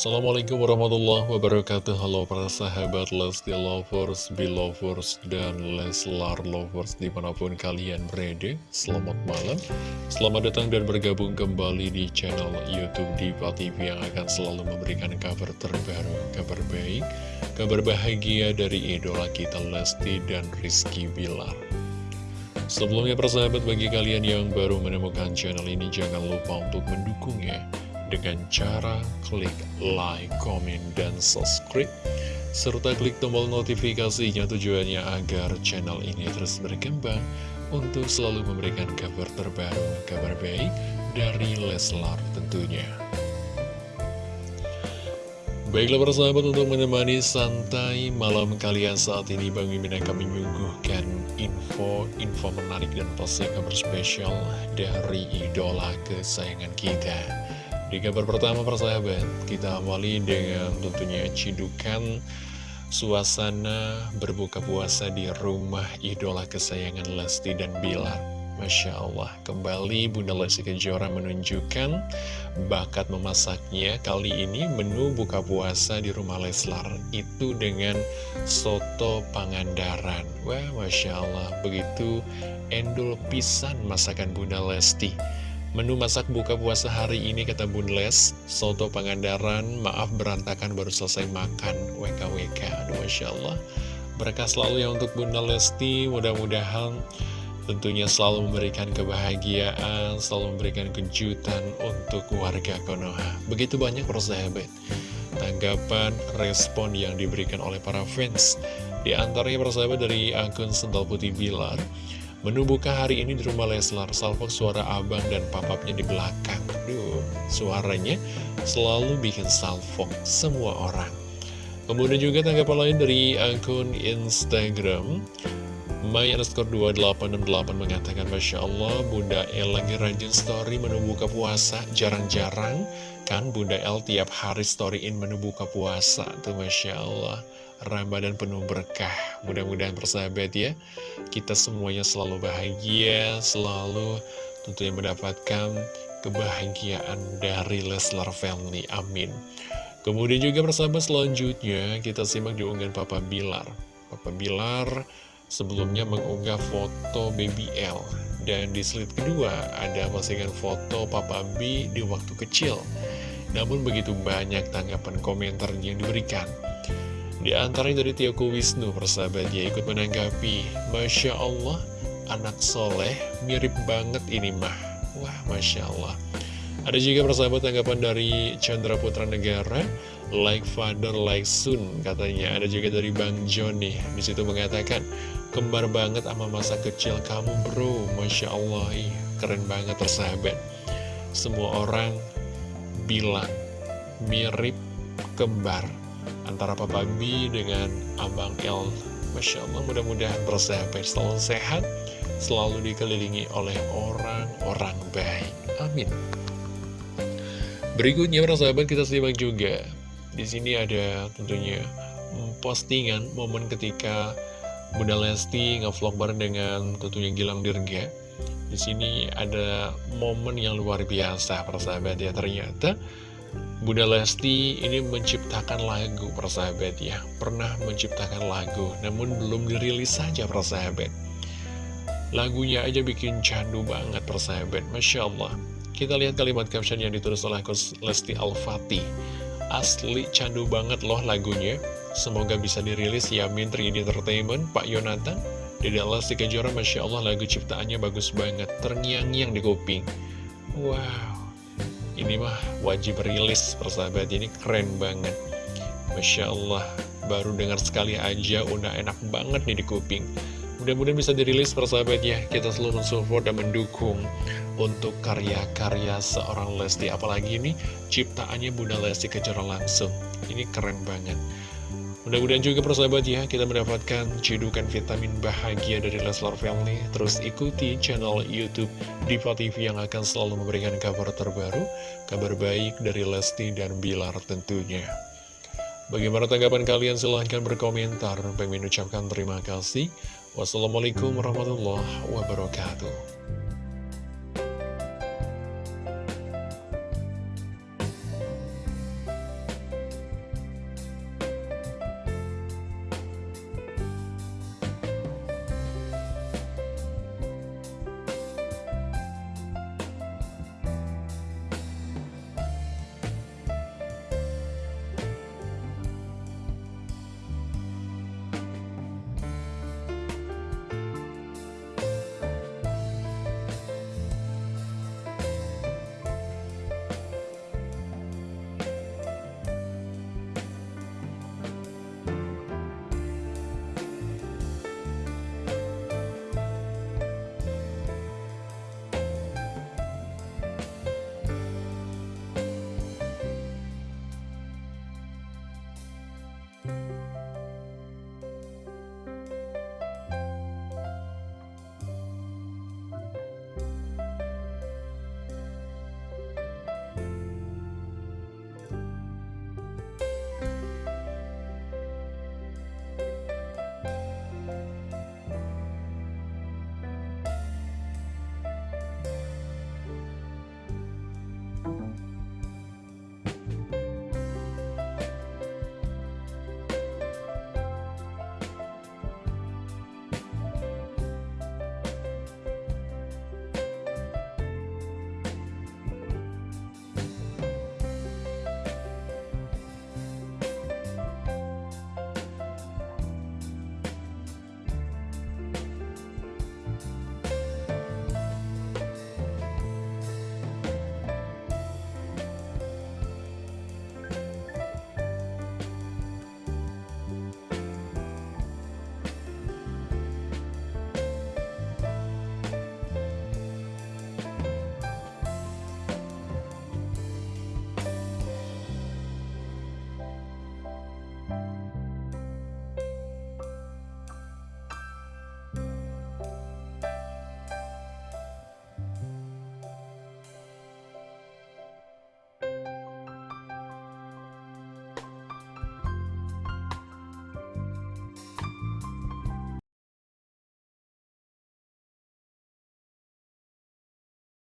Assalamualaikum warahmatullahi wabarakatuh. Halo para sahabat Lesti Lovers, Belovers, dan Leslar Lovers di mana pun kalian berada. Selamat malam. Selamat datang dan bergabung kembali di channel Youtube Diva TV Yang akan selalu memberikan kabar terbaru, kabar baik Kabar bahagia dari idola kita Lesti dan Rizky Bilar. Sebelumnya persahabat bagi kalian yang baru menemukan channel ini Jangan lupa untuk mendukungnya dengan cara klik like, komen, dan subscribe serta klik tombol notifikasinya tujuannya agar channel ini terus berkembang untuk selalu memberikan kabar terbaru, kabar baik dari Leslar tentunya. Baiklah persahabat untuk menemani santai malam kalian saat ini Bang Mimin akan menyuguhkan info-info menarik dan pasti kabar spesial dari idola kesayangan kita di kabar pertama persahabat, kita awali dengan tentunya cidukan suasana berbuka puasa di rumah idola kesayangan Lesti dan Bilar. Masya Allah, kembali Bunda Lesti Kejora menunjukkan bakat memasaknya. Kali ini menu buka puasa di rumah Leslar itu dengan soto pangandaran. Wah, Masya Allah, begitu endul pisan masakan Bunda Lesti. Menu masak buka puasa hari ini kata Bun Les, Soto Pangandaran, maaf berantakan baru selesai makan WKWK Aduh Masya Allah. Berkah selalu ya untuk Bunda Lesti Mudah-mudahan tentunya selalu memberikan kebahagiaan Selalu memberikan kejutan untuk warga Konoha. Begitu banyak persahabat Tanggapan, respon yang diberikan oleh para fans. Di antaranya persahabat dari akun Sental Putih Bilar Menu buka hari ini di rumah Leslar, salvok suara abang dan papapnya di belakang. Duh, suaranya selalu bikin salvok semua orang. Kemudian juga tanggapan lain dari akun Instagram, My underscore 2868 mengatakan Masya Allah Bunda El lagi rajin story menu buka puasa. Jarang-jarang kan Bunda El tiap hari storyin menu buka puasa. Tuh Masya Allah Ramadan penuh berkah. Mudah-mudahan persahabat ya Kita semuanya selalu bahagia Selalu tentunya mendapatkan kebahagiaan dari Leslar Family Amin. Kemudian juga persahabat selanjutnya Kita simak di unggahan Papa Bilar. Papa Bilar sebelumnya mengunggah foto Baby L. Dan di slide kedua ada postingan foto Papa B di waktu kecil. Namun begitu banyak tanggapan komentar yang diberikan di antaranya dari Tioko Wisnu persahabat dia ikut menanggapi. Masya Allah anak soleh mirip banget ini mah. Wah Masya Allah. Ada juga persahabat tanggapan dari Chandra Putra Negara Like father, like son katanya. Ada juga dari Bang Joni Di situ mengatakan Kembar banget sama masa kecil kamu bro. Masya Allah ih, Keren banget persahabat. Semua orang bilang Mirip kembar Antara Papa B dengan Abang L Masya Allah mudah-mudahan persahabat selalu sehat Selalu dikelilingi oleh orang-orang baik. Amin. Berikutnya persahabat kita simak juga. Di sini ada tentunya postingan momen ketika Bunda Lesti ngevlog bareng dengan tentunya Gilang Dirga. Di sini ada momen yang luar biasa persahabat ya ternyata Bunda Lesti ini menciptakan lagu persahabat ya. Pernah menciptakan lagu namun belum dirilis saja persahabat. Lagunya aja bikin candu banget persahabat. Masya Allah. Kita lihat kalimat caption yang ditulis oleh Lesti Al-Fatih. Asli candu banget loh lagunya. Semoga bisa dirilis Yamin 3D Entertainment Pak Yonatan. Dede Lesti Kejora Masya Allah lagu ciptaannya bagus banget. Terngiang-ngiang di kuping. Wow Ini mah wajib rilis persahabat. Ini keren banget. Masya Allah Baru dengar sekali aja udah enak banget nih di kuping. Mudah-mudahan bisa dirilis persahabat ya. Kita selalu mensupport dan mendukung Untuk karya-karya seorang Lesti. Apalagi ini ciptaannya Bunda Lesti Kejora langsung. Ini keren banget Mudah-mudahan juga persahabat ya Kita mendapatkan cedukan vitamin bahagia dari Leslar Family Terus ikuti channel Youtube Diva TV Yang akan selalu memberikan kabar terbaru Kabar baik dari Lesti dan Bilar tentunya Bagaimana tanggapan kalian? Silahkan berkomentar. Pengen ucapkan terima kasih. Wassalamualaikum warahmatullahi wabarakatuh.